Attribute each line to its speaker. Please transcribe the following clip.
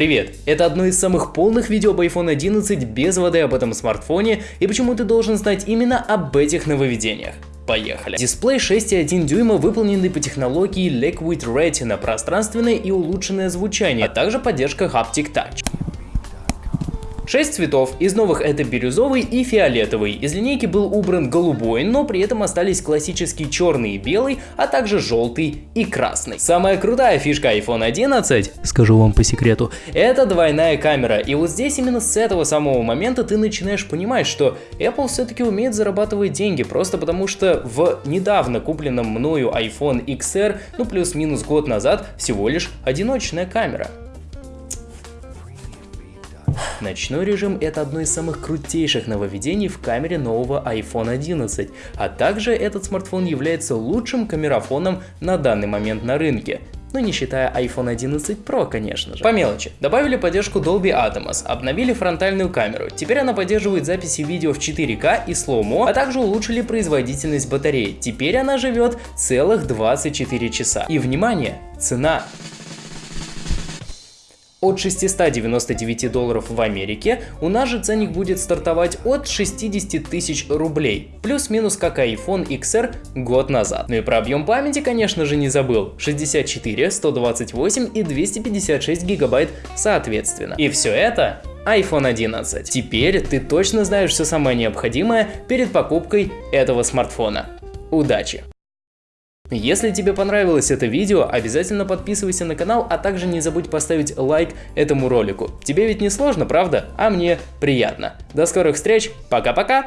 Speaker 1: Привет! Это одно из самых полных видео об iPhone 11 без воды об этом смартфоне и почему ты должен знать именно об этих нововведениях. Поехали. Дисплей 6,1 дюйма выполненный по технологии Liquid Retina, пространственное и улучшенное звучание, а также поддержка Haptic Touch. 6 цветов, из новых это бирюзовый и фиолетовый. Из линейки был убран голубой, но при этом остались классический черный и белый, а также желтый и красный. Самая крутая фишка iPhone 11, скажу вам по секрету, это двойная камера. И вот здесь именно с этого самого момента ты начинаешь понимать, что Apple все-таки умеет зарабатывать деньги, просто потому что в недавно купленном мною iPhone XR, ну плюс-минус год назад, всего лишь одиночная камера. Ночной режим это одно из самых крутейших нововведений в камере нового iPhone 11, а также этот смартфон является лучшим камерафоном на данный момент на рынке. Ну не считая iPhone 11 Pro, конечно же. По мелочи. Добавили поддержку Dolby Atmos, обновили фронтальную камеру. Теперь она поддерживает записи видео в 4К и слоумо, а также улучшили производительность батареи. Теперь она живет целых 24 часа. И внимание, цена от 699 долларов в Америке, у нас же ценник будет стартовать от 60 тысяч рублей, плюс-минус как iPhone XR год назад. Ну и про объем памяти, конечно же, не забыл, 64, 128 и 256 гигабайт соответственно. И все это iPhone 11. Теперь ты точно знаешь все самое необходимое перед покупкой этого смартфона. Удачи! Если тебе понравилось это видео, обязательно подписывайся на канал, а также не забудь поставить лайк этому ролику. Тебе ведь не сложно, правда? А мне приятно. До скорых встреч, пока-пока!